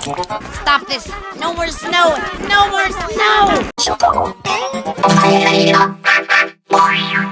Stop this! No more snow! No more snow!